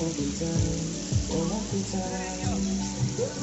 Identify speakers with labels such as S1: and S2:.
S1: won't be done, won't be.